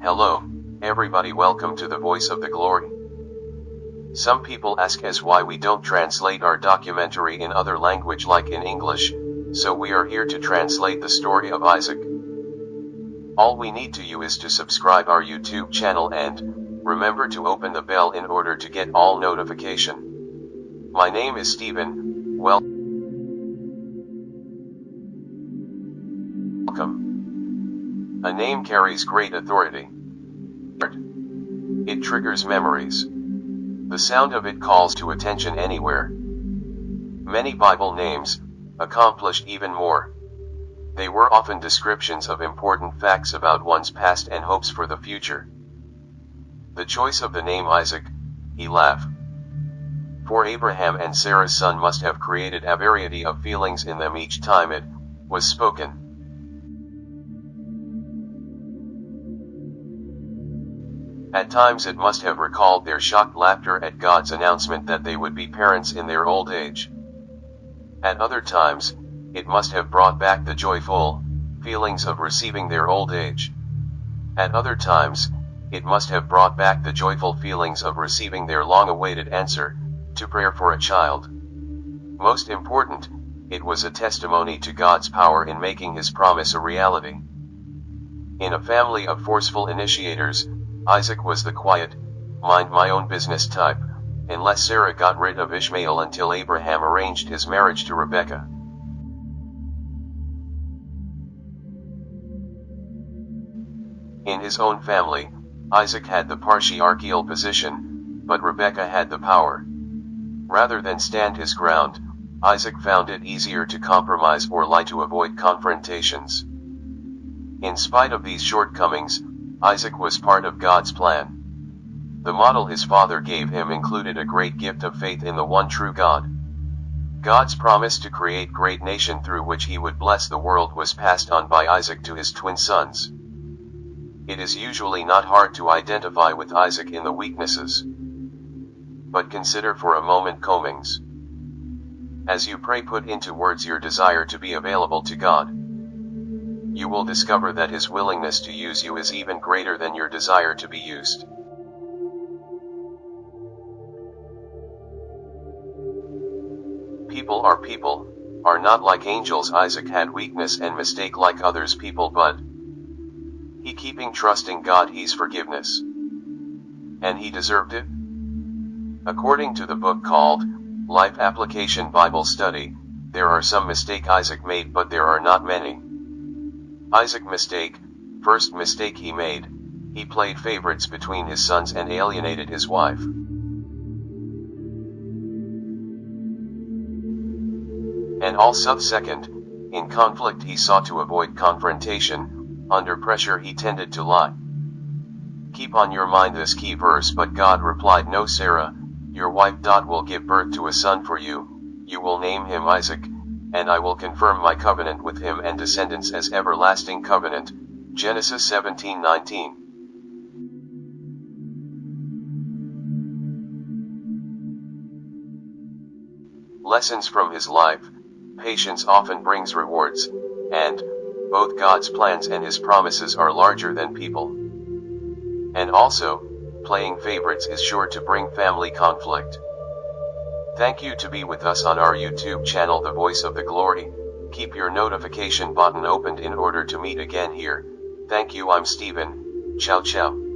Hello, everybody welcome to the Voice of the Glory. Some people ask us why we don't translate our documentary in other language like in English, so we are here to translate the story of Isaac. All we need to you is to subscribe our YouTube channel and, remember to open the bell in order to get all notification. My name is Stephen, well, A name carries great authority. It triggers memories. The sound of it calls to attention anywhere. Many Bible names accomplished even more. They were often descriptions of important facts about one's past and hopes for the future. The choice of the name Isaac, Elaf. For Abraham and Sarah's son must have created a variety of feelings in them each time it was spoken. At times it must have recalled their shocked laughter at God's announcement that they would be parents in their old age. At other times, it must have brought back the joyful feelings of receiving their old age. At other times, it must have brought back the joyful feelings of receiving their long awaited answer to prayer for a child. Most important, it was a testimony to God's power in making his promise a reality. In a family of forceful initiators, Isaac was the quiet, mind my own business type, unless Sarah got rid of Ishmael until Abraham arranged his marriage to Rebekah. In his own family, Isaac had the patriarchal position, but Rebekah had the power. Rather than stand his ground, Isaac found it easier to compromise or lie to avoid confrontations. In spite of these shortcomings, Isaac was part of God's plan. The model his father gave him included a great gift of faith in the one true God. God's promise to create great nation through which he would bless the world was passed on by Isaac to his twin sons. It is usually not hard to identify with Isaac in the weaknesses. But consider for a moment Comings. As you pray put into words your desire to be available to God you will discover that his willingness to use you is even greater than your desire to be used. People are people, are not like angels Isaac had weakness and mistake like others people but he keeping trusting God he's forgiveness. And he deserved it? According to the book called, Life Application Bible Study, there are some mistake Isaac made but there are not many. Isaac mistake, first mistake he made, he played favorites between his sons and alienated his wife. And also second, in conflict he sought to avoid confrontation, under pressure he tended to lie. Keep on your mind this key verse but God replied no Sarah, your wife Dot will give birth to a son for you, you will name him Isaac, and I will confirm my covenant with him and descendants as everlasting covenant. Genesis 17:19. Lessons from his life. Patience often brings rewards, and both God's plans and his promises are larger than people. And also, playing favorites is sure to bring family conflict. Thank you to be with us on our YouTube channel The Voice of the Glory. Keep your notification button opened in order to meet again here. Thank you I'm Stephen. Ciao ciao.